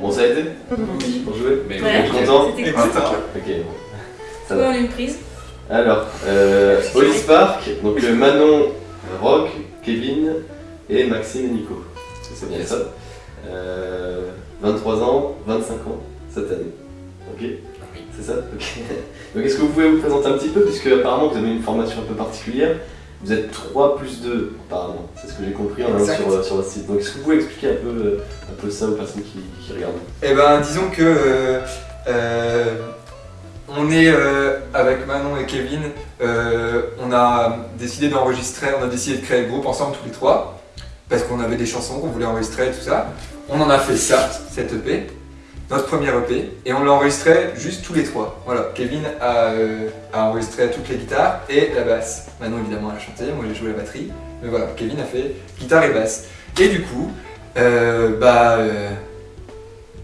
Bon, ça a été Pour jouer Mais Ouais. Vous êtes content C'était cool. Ok. Ça Ouais, va. on a une prise. Alors, euh, Hollis Park, donc euh, Manon, Rock, Kevin et Maxime et Nico. C'est bien ça. Euh, 23 ans, 25 ans cette année. Ok C'est ça Ok. Donc est-ce que vous pouvez vous présenter un petit peu, puisque apparemment vous avez une formation un peu particulière. Vous êtes 3 plus 2 apparemment, c'est ce que j'ai compris en allant sur, euh, sur votre site. Donc est-ce que vous pouvez expliquer un peu, euh, un peu ça aux personnes qui, qui regardent Eh ben, disons que euh, euh, on est euh, avec Manon et Kevin, on a décidé d'enregistrer, on a décidé de créer le groupe ensemble tous les trois, parce qu'on avait des chansons qu'on voulait enregistrer et tout ça. On en a fait ça, cette EP, notre première EP, et on l'a enregistré juste tous les trois. Voilà, Kevin a, euh, a enregistré toutes les guitares et la basse. Manon évidemment a chanté, moi j'ai joué la batterie, mais voilà, Kevin a fait guitare et basse. Et du coup, euh, bah, euh,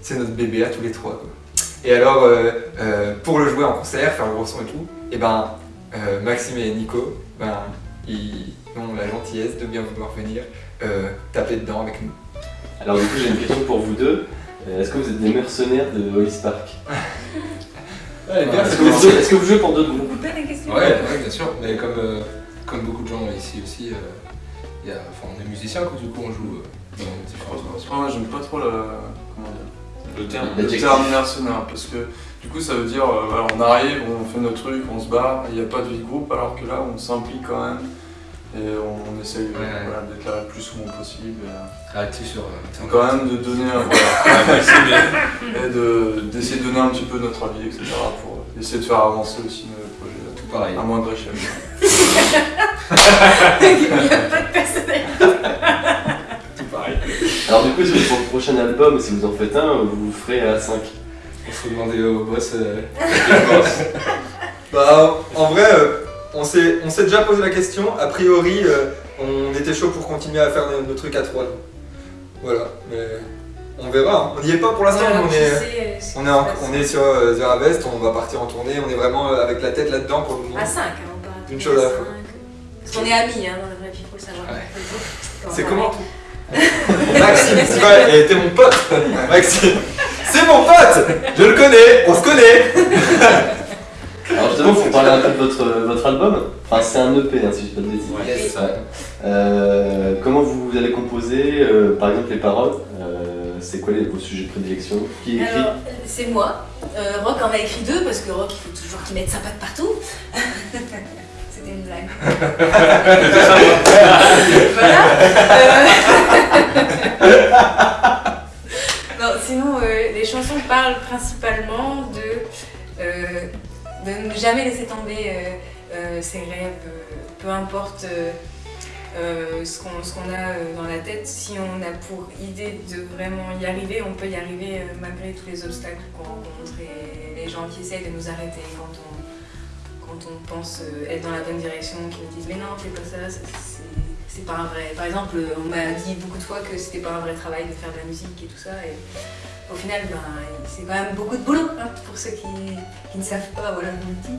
c'est notre bébé à tous les trois. Et alors, pour le jouer en concert, faire le gros son et tout, et ben, euh, Maxime et Nico, ben, ils ont la gentillesse de bien vouloir venir taper dedans avec nous. Alors du coup j'ai une question pour vous deux. Euh, Est-ce que vous êtes des mercenaires de Hollis Park Ouais, Est-ce que, vous jouez- est-ce que vous jouez pour d'autres groupes Ouais, ouais, bien sûr. Mais comme, euh, comme beaucoup de gens ici aussi, euh, il y a, enfin, on est musiciens, quoi, du coup on joue euh, dans différents moi j'aime pas trop la. Comment dire Le terme. Le terme mercenaire parce que du coup ça veut dire euh, voilà, on arrive, on fait notre truc, on se barre, il n'y a pas de vie de groupe alors que là on s'implique quand même et on, on essaye euh, voilà, d'être là le plus souvent possible. Et, euh, Réactif sur. euh, et quand même de donner un voilà, et de- d'essayer de donner un petit peu notre avis, etc. pour essayer de faire avancer aussi nos projets Tout pareil. à moindre échelle. Il n'y a pas de personnalité. Tout pareil. Alors du coup, pour le prochain album, si vous en faites un, vous le ferez à 5 Il faut demander au boss. euh, le boss. Bah, en vrai, euh, on s'est on déjà posé la question. A priori, euh, on était chaud pour continuer à faire nos, nos trucs à trois. Voilà, mais on verra. hein. On n'y est pas pour l'instant, on est. On est, en- on est sur euh, The Harvest, on va partir en tournée, on est vraiment euh, avec la tête là-dedans pour le moment. À 5, hein, pas Une chose à la fois. Parce qu'on est amis hein, dans la vraie vie, faut le savoir. Ouais. Faut dire. C'est comment Maxime, c'est vrai, et t'es mon pote Maxime, c'est mon pote Je le connais, on se connaît Alors justement, pour parler un peu de votre, votre album, enfin c'est un EP hein, si je dis pas de bêtises. Ouais, c'est ça. Euh, comment vous allez composer, euh, par exemple les paroles euh, C'est quoi les, vos sujets de prédilection? Qui écrit? Alors, c'est moi. Euh, Rock en a écrit deux parce que Rock, il faut toujours qu'il mette sa patte partout. C'était une blague. voilà. Euh, non, sinon, euh, les chansons parlent principalement de, euh, de ne jamais laisser tomber euh, euh, ses rêves, euh, peu importe. ce qu'on a dans la tête, si on a pour idée de vraiment y arriver, on peut y arriver malgré tous les obstacles qu'on rencontre et les gens qui essayent de nous arrêter quand on, quand on pense être dans la bonne direction, qui nous disent mais non, fais pas ça, c'est pas un vrai. Par exemple, on m'a dit beaucoup de fois que c'était pas un vrai travail de faire de la musique et tout ça. Et au final, ben, c'est quand même beaucoup de boulot hein, pour ceux qui, qui ne savent pas, voilà, le.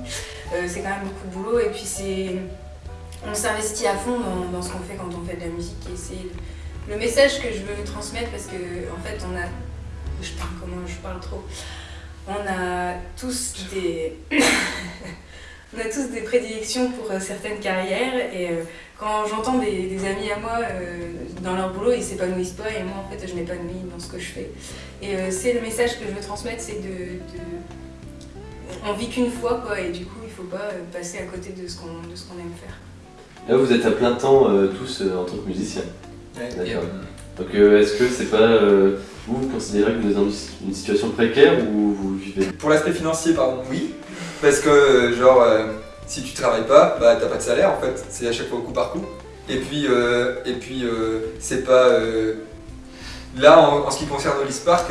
Euh, c'est quand même beaucoup de boulot et puis c'est on s'investit à fond dans, dans ce qu'on fait quand on fait de la musique et c'est le message que je veux transmettre parce que en fait on a je parle comment je parle trop on a tous des on a tous des prédilections pour euh, certaines carrières et euh, quand j'entends des, des amis à moi euh, dans leur boulot ils s'épanouissent pas et moi en fait je m'épanouis dans ce que je fais et euh, c'est le message que je veux transmettre c'est de, de- on vit qu'une fois quoi et du coup il faut pas euh, passer à côté de ce qu'on de ce qu'on aime faire Là vous êtes à plein temps euh, tous euh, en tant que musiciens. Et, D'accord. euh, Donc euh, est-ce que c'est pas... euh, vous, vous considérez que vous êtes dans une une situation précaire ou vous vivez? Pour l'aspect financier, pardon, oui. Parce que, genre, euh, si tu travailles pas, bah t'as pas de salaire en fait. C'est à chaque fois au coup par coup. Et puis, euh, et puis euh, c'est pas. Là, en, en ce qui concerne Hollis Park,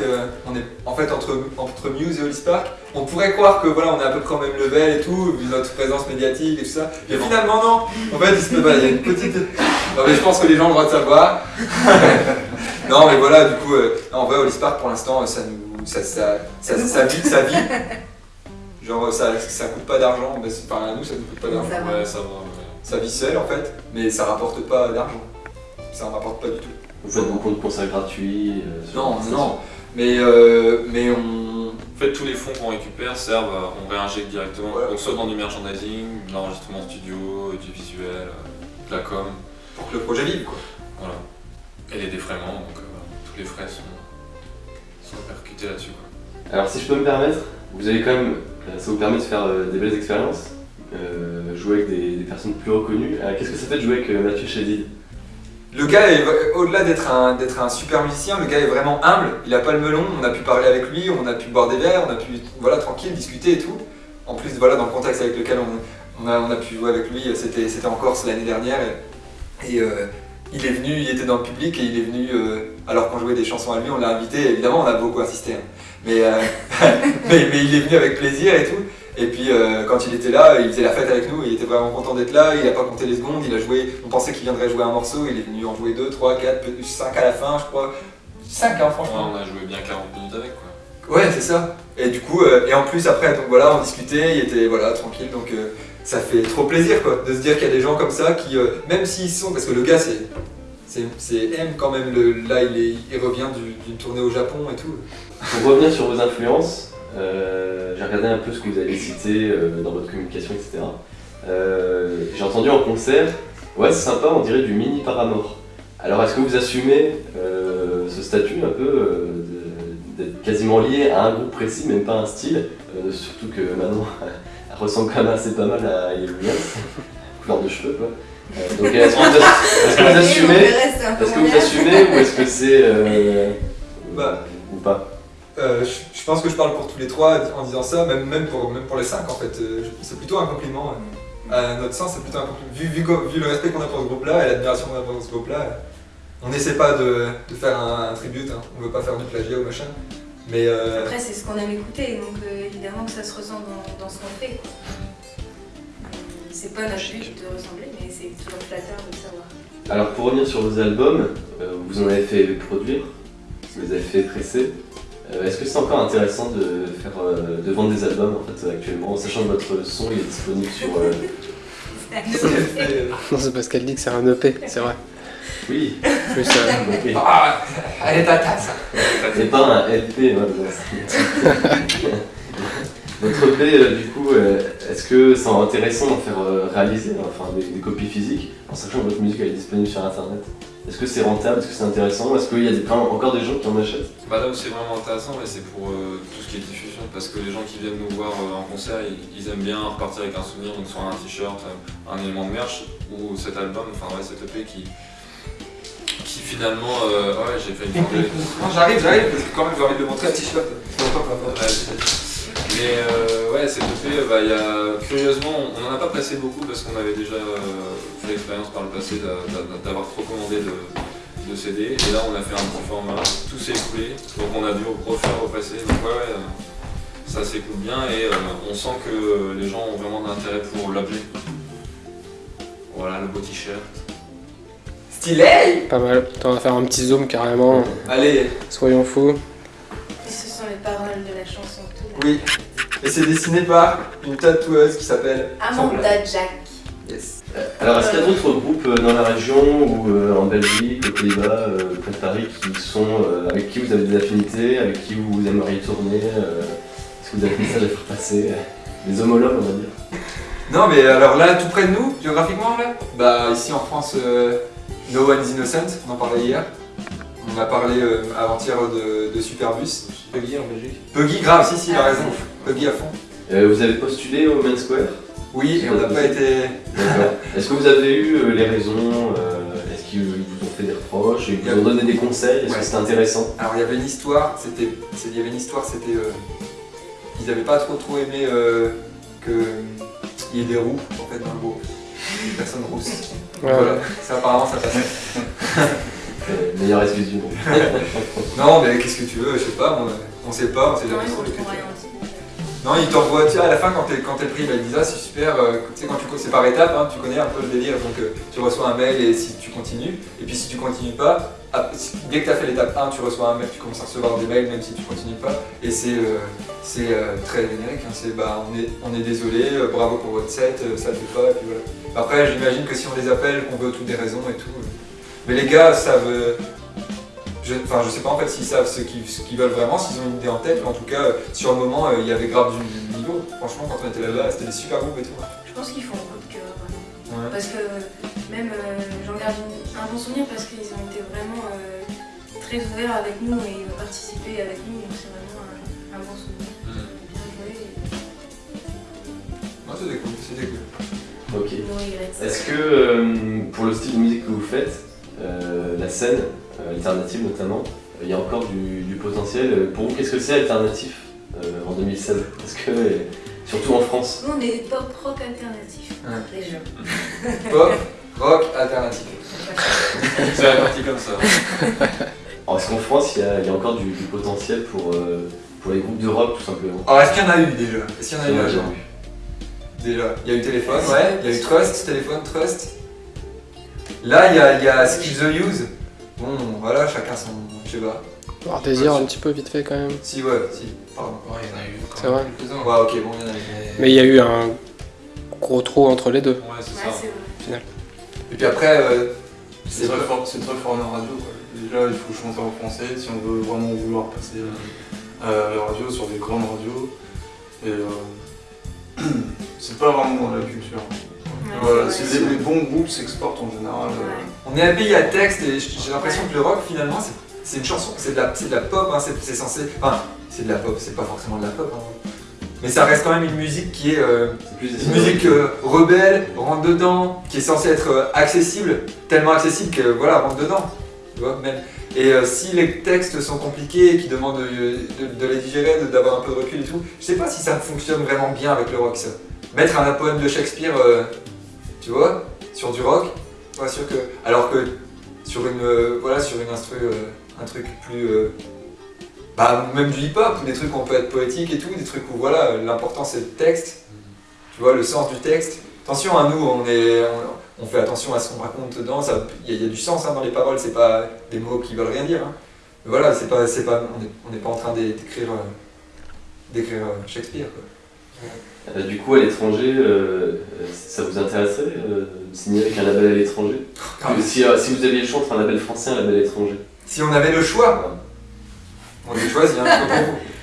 on est en fait entre, entre Muse et Hollis Park. On pourrait croire que voilà, on est à peu près au même level et tout, vu notre présence médiatique et tout ça. Et finalement, non. En fait, il se peut pas, il y a une petite. Non, mais je pense que les gens ont le droit de savoir. non, mais voilà, du coup, euh, en vrai, Hollis Park pour l'instant, ça nous. Ça, ça, ça, ça, vit, ça vit. Genre, ça, ça coûte pas d'argent. mais c'est- Enfin, à nous, ça nous coûte pas d'argent. Ça va. Ouais, ça va. ouais. sa vie seule en fait, mais ça rapporte pas d'argent. Ça en rapporte pas du tout. Vous faites beaucoup de concerts gratuits euh, Non, non, mais, euh, mais on. En fait, tous les fonds qu'on récupère servent, on réinjecte directement, Voilà. donc soit dans du merchandising, de l'enregistrement studio, du visuel, euh, de la com, pour que le projet vive quoi. voilà. Et les défraiements, donc euh, tous les frais sont, sont percutés là-dessus. quoi. Alors si je peux me permettre, vous avez quand même, euh, ça vous permet de faire euh, des belles expériences, euh, jouer avec des, personnes plus reconnues. Euh, Qu'est-ce que ça fait de jouer avec euh, Mathieu Chédid Le gars, au-delà d'être un, un super musicien, le gars est vraiment humble. Il a pas le melon. On a pu parler avec lui, on a pu boire des verres, on a pu, voilà, tranquille, discuter et tout. En plus, voilà, dans le contexte avec lequel on, a, on a pu jouer avec lui, c'était, en Corse l'année dernière. Et, euh, il est venu, il était dans le public et il est venu, euh, alors qu'on jouait des chansons à lui, on l'a invité. Évidemment, on a beaucoup insisté. hein. Mais, euh, mais, mais il est venu avec plaisir et tout. Et puis euh, quand il était là, il faisait la fête avec nous, il était vraiment content d'être là, il a pas compté les secondes, il a joué, on pensait qu'il viendrait jouer un morceau, il est venu en jouer 2, 3, 4, 5 à la fin je crois. 5 hein Ouais, franchement. on a joué bien 40 minutes avec quoi. Ouais c'est ça. Et du coup, euh, et en plus après, donc voilà, on discutait, il était voilà, tranquille, donc ça fait trop plaisir quoi, de se dire qu'il y a des gens comme ça qui, même s'ils sont, parce que le gars c'est... C'est, M quand même, là il, revient du- d'une tournée au Japon et tout. Pour revenir sur vos influences, euh, j'ai regardé un peu ce que vous avez cité euh, dans votre communication, etc. Euh, j'ai entendu en concert, ouais c'est sympa, on dirait du mini Paramore. Alors est-ce que vous assumez ce statut un peu d'être quasiment lié à un groupe précis, même pas un style Surtout que Manon elle ressemble quand même assez pas mal à Williams, couleur de cheveux quoi. Euh, donc est-ce que vous, que assumez Est-ce que vous assumez ou est-ce que c'est... euh, Bah. ou pas? Euh, je, je pense que je parle pour tous les trois en disant ça, même, même, pour, même pour les cinq en fait. C'est plutôt un compliment. À notre sens, c'est plutôt un compliment. Vu, vu, le respect qu'on a pour ce groupe-là et l'admiration qu'on a pour ce groupe-là, on n'essaie pas de, de faire un, un tribute, hein. on veut pas faire du plagiat ou machin. Mais euh, Après, c'est ce qu'on aime écouter, donc euh, évidemment que ça se ressent dans, dans ce qu'on fait. C'est pas notre but de ressembler, mais c'est toujours flatteur de savoir. Alors pour revenir sur vos albums, euh, vous en avez fait produire, vous les avez fait presser. Euh, Est-ce que c'est encore intéressant de, faire, euh, de vendre des albums en fait, actuellement, en sachant que votre son il est disponible sur... euh, euh, Non, c'est parce qu'elle dit que c'est un EP, c'est vrai. Oui, Plus, euh, ok. ah, elle est ta tasse. C'est pas un LP, c'est- Votre EP, euh, du coup, euh, est-ce que c'est intéressant d'en faire euh, réaliser, enfin des, des copies physiques, en sachant que votre musique elle est disponible sur internet? Est-ce que c'est rentable? Est-ce que c'est intéressant? Est-ce qu'il y a des, plein- encore des gens qui en achètent? Bah là où c'est vraiment intéressant, ouais, c'est pour euh, tout ce qui est diffusion, parce que les gens qui viennent nous voir euh, en concert, ils, ils aiment bien repartir avec un souvenir, donc soit un t-shirt, euh, un élément de merch, ou cet album, enfin ouais, cet EP qui, qui finalement, euh, ouais, j'ai fait une j'arrive, j'arrive, parce que quand même j'ai envie de montrer un t-shirt. Mais euh, ouais, cet EP, bah, il y a, curieusement, on n'en a pas pressé beaucoup parce qu'on avait déjà euh, fait l'expérience par le passé d'a- d'a- d'avoir trop commandé de, de CD. Et là, on a fait un petit format, tout s'est écoulé, donc on a dû refaire, represser. Donc ouais, ouais, euh, ça s'écoule bien et euh, on sent que les gens ont vraiment d'intérêt pour l'objet. Voilà, le beau t-shirt. Stylé pas mal. On va faire un petit zoom carrément. Allez, Soyons fous. Paroles de la chanson tout là. oui. Et c'est dessiné par une tatoueuse qui s'appelle Amanda Jack. Yes. Alors, est-ce qu'il y a d'autres groupes euh, dans la région ou euh, en Belgique, aux Pays-Bas, euh, près de Paris, qui sont, euh, avec qui vous avez des affinités, avec qui vous aimeriez tourner euh, Est-ce que vous avez des messages à faire passer Des homologues, on va dire? Non mais alors là, tout près de nous, géographiquement là? Bah ici en France, euh, No One is Innocent, on en parlait hier. On a parlé euh, avant-hier de, de Superbus. Peggy en Belgique. Puggy, grave, si si, il a raison. Puggy à fond. Euh, Vous avez postulé au Main Square? Oui, et on n'a pas été... D'accord. Est-ce que vous avez eu euh, les raisons euh, Est-ce qu'ils vous ont fait des reproches Ils vous ont donné des conseils Est-ce Ouais. que c'était intéressant? Alors il y avait une histoire, c'était... c'est- Il y avait une histoire, c'était... euh, ils n'avaient pas trop trop aimé euh, que il y ait des roues en fait dans le groupe. Des personnes rousses. Ouais. Voilà, ça apparemment ça passait. Euh, Meilleure excuse du monde. Non mais qu'est-ce que tu veux, je sais pas, on, on sait pas, on sait jamais ils trop dit. Non, il t'envoie, tu sais, à la fin, quand t'es quand t'es pris, bah, il dit, ah, c'est super, euh, tu sais, quand tu c'est par étapes, hein, tu connais un peu le délire, donc euh, tu reçois un mail et si tu continues, et puis si tu continues pas, si- dès que tu as fait l'étape 1, tu reçois un mail, tu commences à recevoir des mails même si tu continues pas, et c'est euh, c'est, euh, très générique, hein, c'est bah, on est, on est désolé, euh, bravo pour votre set, euh, ça ne fait pas, et puis voilà. Après, j'imagine que si on les appelle, qu'on veut toutes des raisons et tout. Mais les gars savent. euh, je, enfin, je sais pas en fait s'ils savent ce qu'ils veulent vraiment, s'ils ont une idée en tête, mais en tout cas, euh, sur le moment, euh, il y avait grave du, niveau. Franchement, quand on était là-bas, c'était des super groupes et tout. Je pense qu'ils font un coup de cœur. Ouais. Parce que même euh, j'en garde une- un bon souvenir parce qu'ils ont été vraiment euh, très ouverts avec nous et ils ont participé avec nous, donc c'est vraiment un, un bon souvenir. Bien joué. Ouais, c'était cool, c'était cool. Ok. Est-ce que euh, pour le style de musique que vous faites, la scène euh, alternative notamment, euh, il y a encore du, du potentiel Euh, Pour vous, qu'est-ce que c'est alternatif euh, en 2016 Est-ce que, euh, surtout en France Nous on est pop rock alternatif, Ouais. les jeux. Pop, rock, alternatif. C'est réparti comme ça. Alors, Est-ce qu'en France, il y, a, il y a encore du, du potentiel pour, euh, pour les groupes de rock tout simplement Alors, est-ce qu'il y en a eu déjà? Est-ce qu'il y en a eu vu. Déjà, il y a eu téléphone, ouais, il y a eu Trust, téléphone, Trust. Là, il y a, y a Skill the Use. Bon, voilà, chacun son. Je sais pas. Avoir désir un petit peu vite fait quand même. Si, ouais, si, pardon. Ouais, il y en a eu quand C'est vrai. Ouais, ok, bon, il y en a eu. Mais il y a eu un gros trou entre les deux. Ouais, c'est Ouais, ça. c'est vrai. Et puis après, euh, C'est très, pas. fort, très fort en radio. Quoi. Déjà, il faut chanter en français si on veut vraiment vouloir passer euh, à la radio sur des grandes radios. Et euh, c'est pas vraiment dans la culture. Voilà, c'est les, les bons groupes s'exportent en général. euh, Ouais. On est un pays à texte et j'ai l'impression que le rock finalement c'est- une chanson, c'est de la, c'est de la pop, hein, c'est censé. Enfin, c'est de la pop, c'est pas forcément de la pop. hein. Mais ça reste quand même une musique qui est euh, une musique euh, rebelle, rentre dedans, qui est censée être euh, accessible, tellement accessible que voilà, rentre dedans. Tu vois, même. Et euh, si les textes sont compliqués et qui demandent de, de- de les digérer, de- d'avoir un peu de recul et tout, je sais pas si ça fonctionne vraiment bien avec le rock ça. Mettre un poème de Shakespeare, euh, tu vois, sur du rock, sûr que. Alors que sur une euh, voilà sur une euh, un truc plus. euh, bah, même du hip-hop, des trucs où on peut être poétique et tout, des trucs où voilà, l'important c'est le texte, tu vois, le sens du texte. Attention à nous, on, est, on, fait attention à ce qu'on raconte dedans, il y, a- du sens hein, dans les paroles, c'est pas des mots qui veulent rien dire. hein. Mais voilà, c'est pas, pas, on n'est pas en train d'é- d'écrire euh, Shakespeare. Du coup, à l'étranger, euh, euh, ça vous intéresserait euh, de signer avec un label à l'étranger si, euh, si vous aviez le choix entre un label français et un label étranger Si on avait le choix, on avait choisi, hein.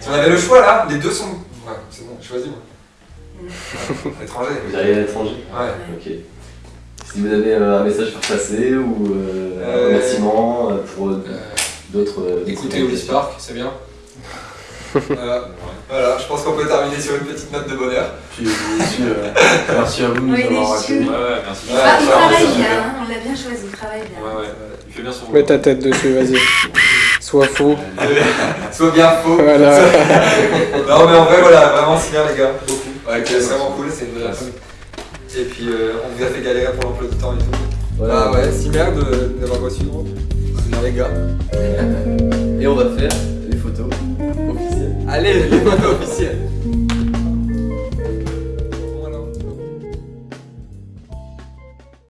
Si on avait le choix là, les deux sont. Ouais, c'est bon, choisis moi. Ouais, étranger. Vous iriez à l'étranger Ouais. Ok. Si vous avez euh, un message à passer ou euh, un Euh, remerciement euh, pour euh, Euh, d'autres. euh, Écoutez Ulysse Park, c'est bien. Voilà. Voilà, je pense qu'on peut terminer sur une petite note de bonheur. Puis euh, euh, merci à vous de nous Oui, avoir accueillis. Ouais, ouais, merci. Ouais, Ah, il travaille bien, hein, on l'a bien choisi, il travaille bien. Ouais, ouais. Il fait bien son Mets ta tête dessus, vas-y. Sois fou. Sois bien faux. Voilà. non mais en vrai voilà, vraiment c'est bien les gars, beaucoup. Ouais, c'est vraiment cool, c'est une vraie. Et puis euh, on vous a fait galérer pour l'emploi du temps et tout. Voilà. Ah ouais, si merde de- d'avoir reçu. C'est bien les gars. Et on va faire Олег, в офисе.